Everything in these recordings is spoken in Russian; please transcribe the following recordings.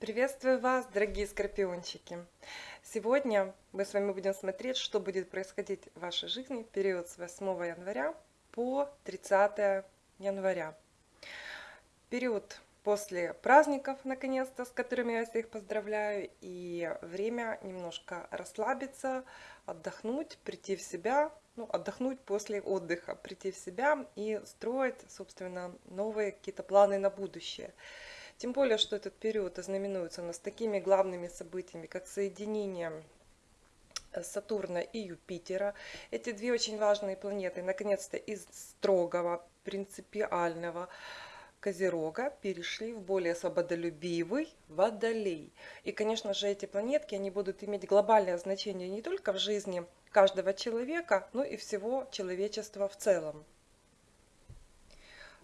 Приветствую вас, дорогие скорпиончики! Сегодня мы с вами будем смотреть, что будет происходить в вашей жизни в период с 8 января по 30 января. Период после праздников, наконец-то, с которыми я всех поздравляю, и время немножко расслабиться, отдохнуть, прийти в себя, ну, отдохнуть после отдыха, прийти в себя и строить, собственно, новые какие-то планы на будущее. Тем более, что этот период ознаменуется у нас такими главными событиями, как соединение э, Сатурна и Юпитера. Эти две очень важные планеты, наконец-то, из строгого, принципиального Козерога перешли в более свободолюбивый Водолей. И, конечно же, эти планетки, они будут иметь глобальное значение не только в жизни каждого человека, но и всего человечества в целом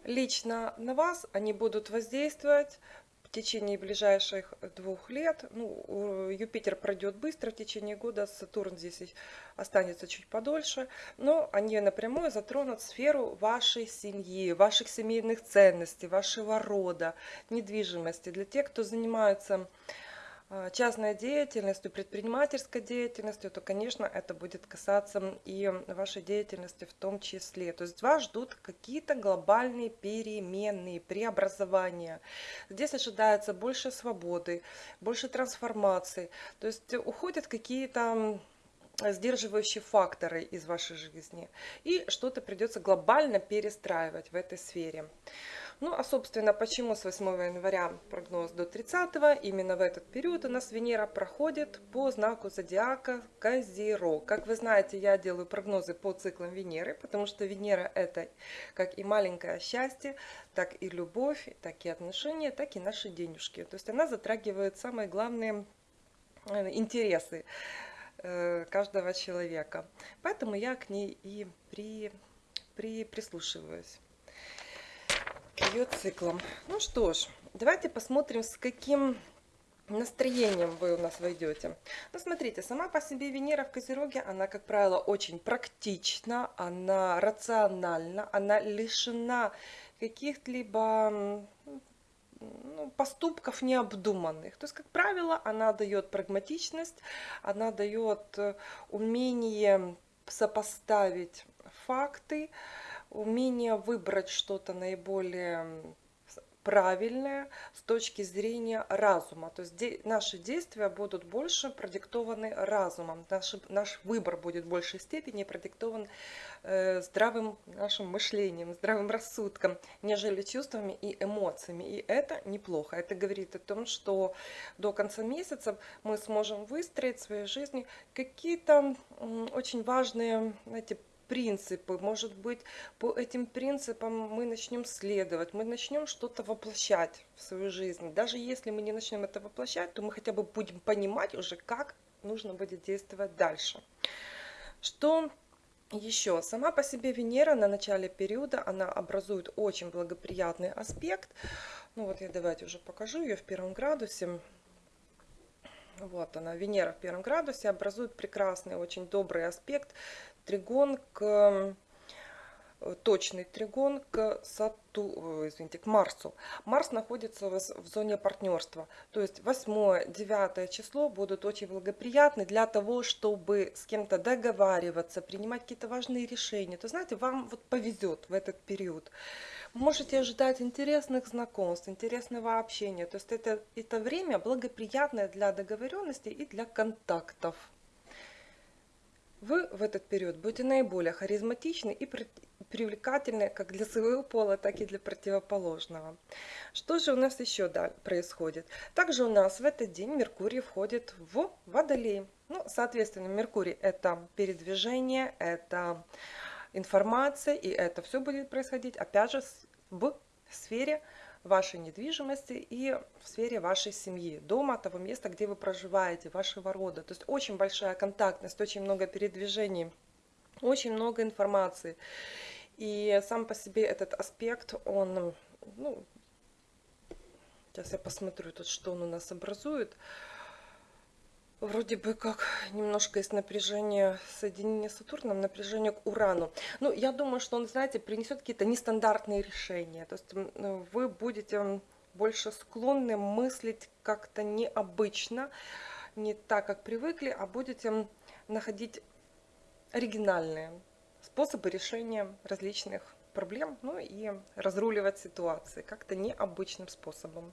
лично на вас они будут воздействовать в течение ближайших двух лет. Ну, Юпитер пройдет быстро в течение года, Сатурн здесь останется чуть подольше, но они напрямую затронут сферу вашей семьи, ваших семейных ценностей, вашего рода, недвижимости. Для тех, кто занимается частной деятельностью, предпринимательской деятельностью, то, конечно, это будет касаться и вашей деятельности в том числе. То есть вас ждут какие-то глобальные перемены, преобразования. Здесь ожидается больше свободы, больше трансформации. То есть уходят какие-то сдерживающие факторы из вашей жизни. И что-то придется глобально перестраивать в этой сфере. Ну, а, собственно, почему с 8 января прогноз до 30 именно в этот период у нас Венера проходит по знаку зодиака Козерог. Как вы знаете, я делаю прогнозы по циклам Венеры, потому что Венера это как и маленькое счастье, так и любовь, так и отношения, так и наши денежки. То есть она затрагивает самые главные э, интересы э, каждого человека. Поэтому я к ней и при, при, прислушиваюсь ее циклом. Ну что ж, давайте посмотрим, с каким настроением вы у нас войдете. Ну, смотрите, сама по себе Венера в Козероге, она, как правило, очень практична, она рациональна, она лишена каких-либо ну, поступков необдуманных. То есть, как правило, она дает прагматичность, она дает э, умение сопоставить факты, умение выбрать что-то наиболее правильное с точки зрения разума. То есть де наши действия будут больше продиктованы разумом. Наш, наш выбор будет в большей степени продиктован э, здравым нашим мышлением, здравым рассудком, нежели чувствами и эмоциями. И это неплохо. Это говорит о том, что до конца месяца мы сможем выстроить в своей жизни какие-то очень важные, знаете, принципы. Может быть, по этим принципам мы начнем следовать, мы начнем что-то воплощать в свою жизнь. Даже если мы не начнем это воплощать, то мы хотя бы будем понимать уже, как нужно будет действовать дальше. Что еще? Сама по себе Венера на начале периода, она образует очень благоприятный аспект. Ну вот я давайте уже покажу ее в первом градусе. Вот она, Венера в первом градусе образует прекрасный, очень добрый аспект тригон к точный тригон к Сату, э, извините, к Марсу. Марс находится в зоне партнерства. То есть 8-9 число будут очень благоприятны для того, чтобы с кем-то договариваться, принимать какие-то важные решения. То знаете, вам вот повезет в этот период. Можете ожидать интересных знакомств, интересного общения. То есть это, это время благоприятное для договоренности и для контактов. Вы в этот период будете наиболее харизматичны и привлекательны как для своего пола, так и для противоположного. Что же у нас еще происходит? Также у нас в этот день Меркурий входит в Водолей. Ну, соответственно, Меркурий это передвижение, это информация, и это все будет происходить, опять же, в сфере вашей недвижимости и в сфере вашей семьи, дома, того места, где вы проживаете, вашего рода. То есть очень большая контактность, очень много передвижений, очень много информации. И сам по себе этот аспект, он, ну, сейчас я посмотрю тут, что он у нас образует вроде бы как немножко есть напряжение соединения с Сатурном, напряжение к Урану. Ну, я думаю, что он, знаете, принесет какие-то нестандартные решения. То есть вы будете больше склонны мыслить как-то необычно, не так, как привыкли, а будете находить оригинальные способы решения различных проблем, ну и разруливать ситуации как-то необычным способом.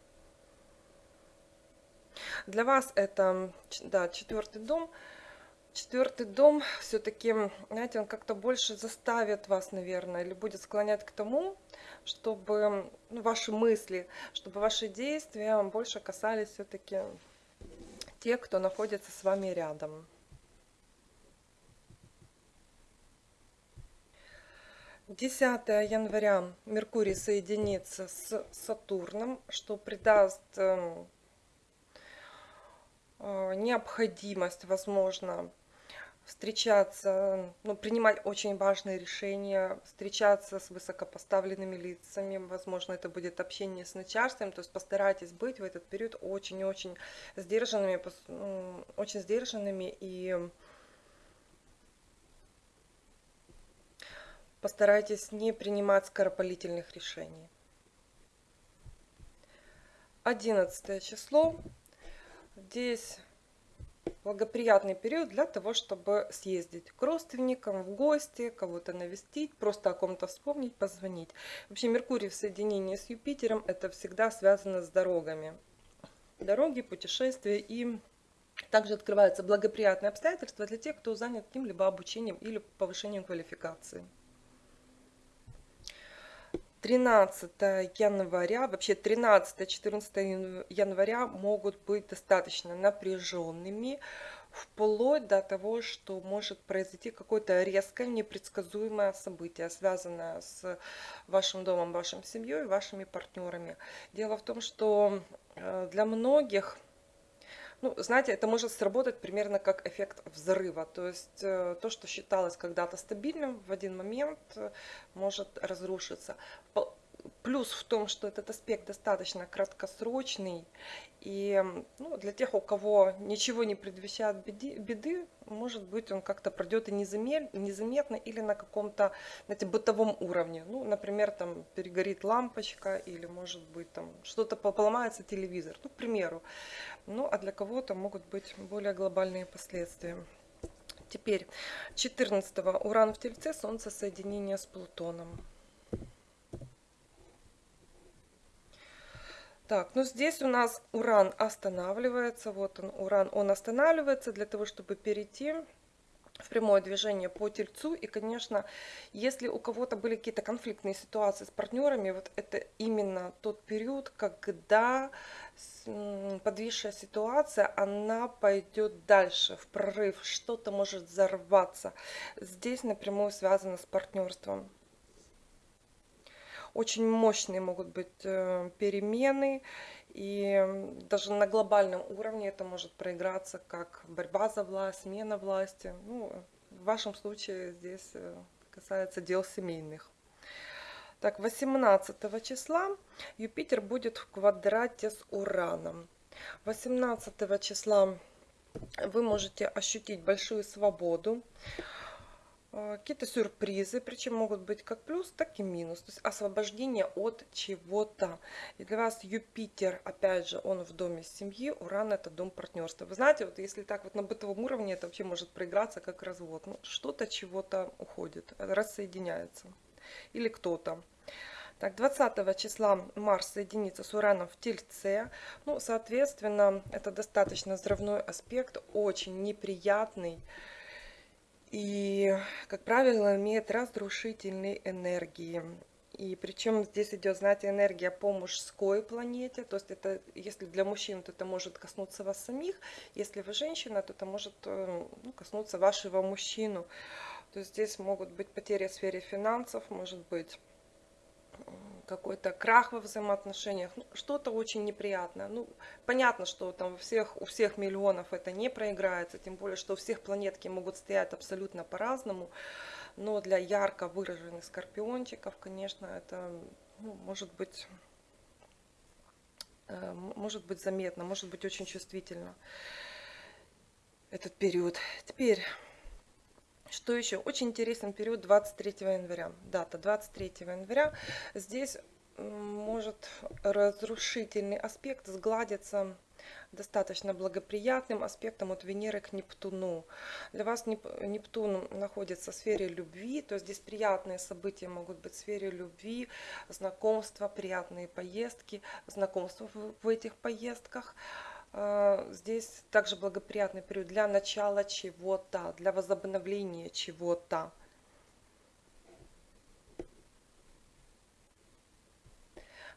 Для вас это, да, четвертый дом. Четвертый дом все-таки, знаете, он как-то больше заставит вас, наверное, или будет склонять к тому, чтобы ну, ваши мысли, чтобы ваши действия больше касались все-таки тех, кто находится с вами рядом. 10 января Меркурий соединится с Сатурном, что придаст необходимость, возможно, встречаться, ну, принимать очень важные решения, встречаться с высокопоставленными лицами, возможно, это будет общение с начальством, то есть постарайтесь быть в этот период очень-очень сдержанными, очень сдержанными и Постарайтесь не принимать скоропалительных решений. 11 число. Здесь благоприятный период для того, чтобы съездить к родственникам, в гости, кого-то навестить, просто о ком-то вспомнить, позвонить. Вообще Меркурий в соединении с Юпитером это всегда связано с дорогами. Дороги, путешествия и также открываются благоприятные обстоятельства для тех, кто занят каким-либо обучением или повышением квалификации. 13 января, вообще 13-14 января могут быть достаточно напряженными, вплоть до того, что может произойти какое-то резкое, непредсказуемое событие, связанное с вашим домом, вашей семьей, вашими партнерами. Дело в том, что э, для многих ну, знаете, это может сработать примерно как эффект взрыва. То есть э, то, что считалось когда-то стабильным, в один момент э, может разрушиться. Плюс в том, что этот аспект достаточно краткосрочный, и ну, для тех, у кого ничего не предвещает беды, беды может быть, он как-то пройдет и незаметно или на каком-то знаете, бытовом уровне. Ну, например, там перегорит лампочка или, может быть, там что-то поломается телевизор, ну, к примеру. Ну, а для кого-то могут быть более глобальные последствия. Теперь 14 Уран в Тельце, Солнце соединение с Плутоном. Так, ну здесь у нас уран останавливается. Вот он, уран, он останавливается для того, чтобы перейти в прямое движение по тельцу. И, конечно, если у кого-то были какие-то конфликтные ситуации с партнерами, вот это именно тот период, когда подвисшая ситуация, она пойдет дальше, в прорыв, что-то может взорваться. Здесь напрямую связано с партнерством очень мощные могут быть э, перемены, и даже на глобальном уровне это может проиграться как борьба за власть, смена власти. Ну, в вашем случае здесь э, касается дел семейных. Так, 18 числа Юпитер будет в квадрате с Ураном. 18 числа вы можете ощутить большую свободу. А, какие-то сюрпризы, причем могут быть как плюс, так и минус. То есть освобождение от чего-то. И для вас Юпитер, опять же, он в доме семьи, Уран это дом партнерства. Вы знаете, вот если так вот на бытовом уровне, это вообще может проиграться как развод. Ну, что-то чего-то уходит, рассоединяется. Или кто-то. Так, 20 числа Марс соединится с Ураном в Тельце. Ну, соответственно, это достаточно взрывной аспект, очень неприятный и, как правило, имеет разрушительные энергии. И причем здесь идет, знаете, энергия по мужской планете. То есть это, если для мужчин, то это может коснуться вас самих. Если вы женщина, то это может э, ну, коснуться вашего мужчину. То есть здесь могут быть потери в сфере финансов, может быть какой-то крах во взаимоотношениях, ну, что-то очень неприятное. Ну, понятно, что там у всех, у всех миллионов это не проиграется, тем более, что у всех планетки могут стоять абсолютно по-разному. Но для ярко выраженных скорпиончиков, конечно, это ну, может быть э, может быть заметно, может быть очень чувствительно этот период. Теперь что еще? Очень интересный период 23 января. Дата 23 января. Здесь может разрушительный аспект сгладится достаточно благоприятным аспектом от Венеры к Нептуну. Для вас Нептун находится в сфере любви, то есть здесь приятные события могут быть в сфере любви, знакомства, приятные поездки, знакомства в этих поездках. А, здесь также благоприятный период для начала чего-то, для возобновления чего-то.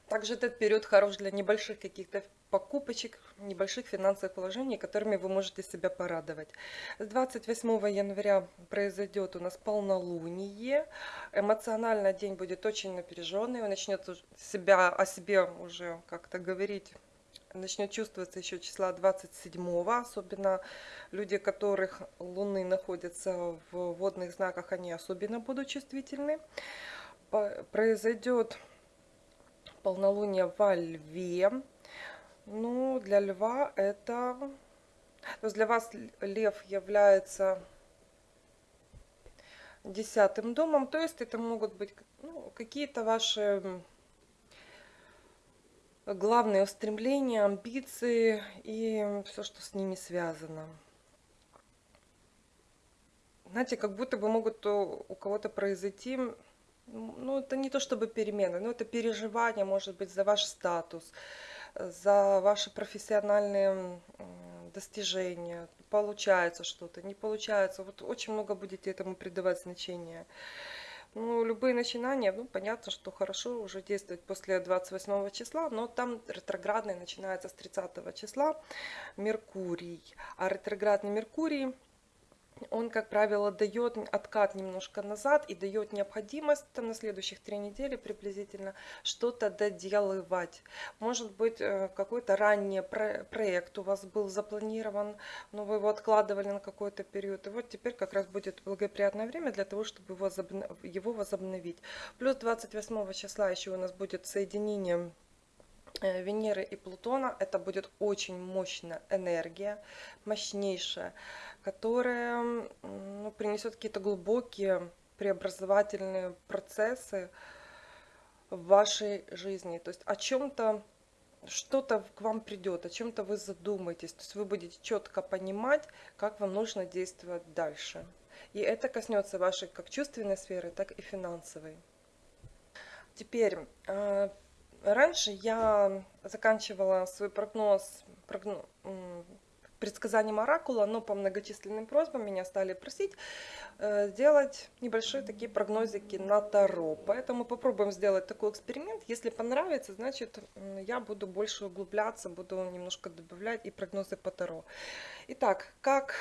Также этот период хорош для небольших каких-то покупочек, небольших финансовых вложений, которыми вы можете себя порадовать. С 28 января произойдет у нас полнолуние. Эмоционально день будет очень напряженный. Он начнет себя о себе уже как-то говорить начнет чувствоваться еще числа 27 особенно люди которых луны находятся в водных знаках они особенно будут чувствительны. Произойдет полнолуние во льве. Ну для льва это то есть для вас лев является десятым домом то есть это могут быть ну, какие-то ваши главные устремления, амбиции и все, что с ними связано. Знаете, как будто бы могут у кого-то произойти, ну это не то чтобы перемены, но это переживание, может быть, за ваш статус, за ваши профессиональные достижения, получается что-то, не получается. Вот очень много будете этому придавать значение. Ну, любые начинания, ну, понятно, что хорошо уже действовать после 28 числа, но там ретроградный начинается с 30 числа Меркурий. А ретроградный Меркурий он, как правило, дает откат немножко назад и дает необходимость там, на следующих три недели приблизительно что-то доделывать. Может быть, э, какой-то ранний проект у вас был запланирован, но вы его откладывали на какой-то период. И вот теперь как раз будет благоприятное время для того, чтобы его возобновить. Плюс 28 числа еще у нас будет соединение Венеры и Плутона это будет очень мощная энергия, мощнейшая, которая ну, принесет какие-то глубокие преобразовательные процессы в вашей жизни. То есть о чем-то, что-то к вам придет, о чем-то вы задумаетесь. То есть вы будете четко понимать, как вам нужно действовать дальше. И это коснется вашей как чувственной сферы, так и финансовой. Теперь э, Раньше я заканчивала свой прогноз, прогноз предсказанием оракула, но по многочисленным просьбам меня стали просить э, сделать небольшие такие прогнозики на Таро. Поэтому попробуем сделать такой эксперимент. Если понравится, значит я буду больше углубляться, буду немножко добавлять и прогнозы по Таро. Итак, как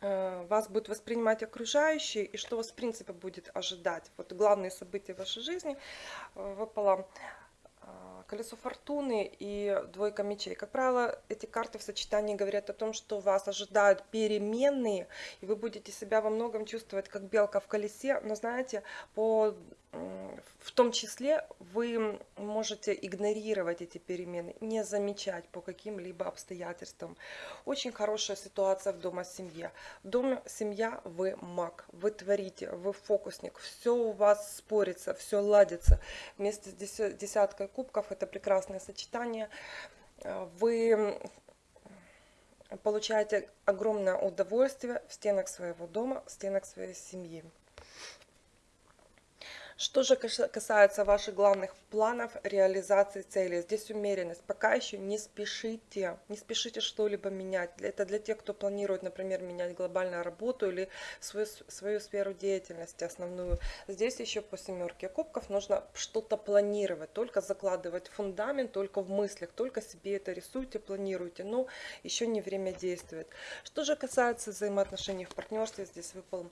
вас будет воспринимать окружающие и что вас в принципе будет ожидать. Вот главные события вашей жизни э, выпало э, колесо фортуны и двойка мечей. Как правило, эти карты в сочетании говорят о том, что вас ожидают переменные, и вы будете себя во многом чувствовать как белка в колесе, но знаете, по в том числе вы можете игнорировать эти перемены, не замечать по каким-либо обстоятельствам. Очень хорошая ситуация в дома семье. В доме семья вы маг, вы творите, вы фокусник, все у вас спорится, все ладится. Вместе с десяткой кубков это прекрасное сочетание. Вы получаете огромное удовольствие в стенах своего дома, в стенах своей семьи. Что же касается ваших главных планов реализации цели, здесь умеренность. Пока еще не спешите, не спешите что-либо менять. Это для тех, кто планирует, например, менять глобальную работу или свою, свою сферу деятельности основную. Здесь еще по семерке кубков нужно что-то планировать, только закладывать фундамент, только в мыслях, только себе это рисуйте, планируйте, но еще не время действовать. Что же касается взаимоотношений в партнерстве, здесь выпал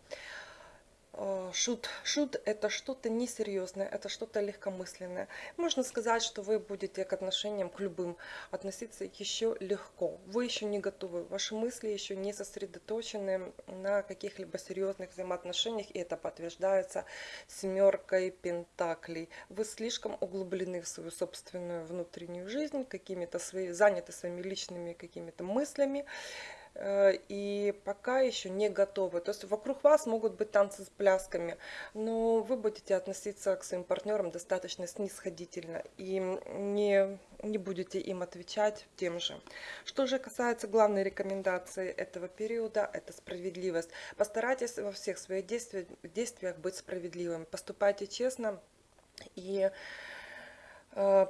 шут. Шут это что-то несерьезное, это что-то легкомысленное. Можно сказать, что вы будете к отношениям, к любым, относиться еще легко. Вы еще не готовы, ваши мысли еще не сосредоточены на каких-либо серьезных взаимоотношениях, и это подтверждается семеркой пентаклей. Вы слишком углублены в свою собственную внутреннюю жизнь, какими-то свои, заняты своими личными какими-то мыслями, э, и пока еще не готовы. То есть вокруг вас могут быть танцы с плясками, но вы будете относиться к своим партнерам достаточно снисходительно и не, не будете им отвечать тем же. Что же касается главной рекомендации этого периода, это справедливость. Постарайтесь во всех своих действиях, действиях быть справедливым. Поступайте честно и Э,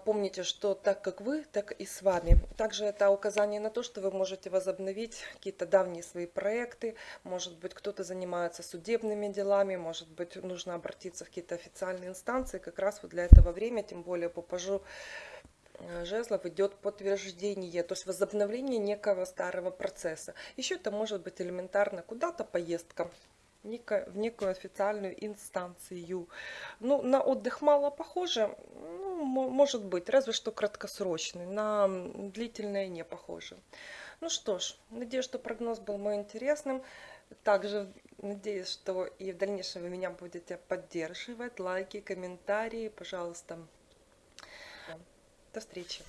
помните, что так как вы, так и с вами. Также это указание на то, что вы можете возобновить какие-то давние свои проекты. Может быть, кто-то занимается судебными делами, может быть, нужно обратиться в какие-то официальные инстанции. Как раз вот для этого время, тем более по пажу э, жезлов идет подтверждение, то есть возобновление некого старого процесса. Еще это может быть элементарно куда-то поездка в некую официальную инстанцию. Ну, на отдых мало похоже, ну, может быть, разве что краткосрочный, на длительное не похоже. Ну что ж, надеюсь, что прогноз был мой интересным. Также надеюсь, что и в дальнейшем вы меня будете поддерживать. Лайки, комментарии, пожалуйста. До встречи.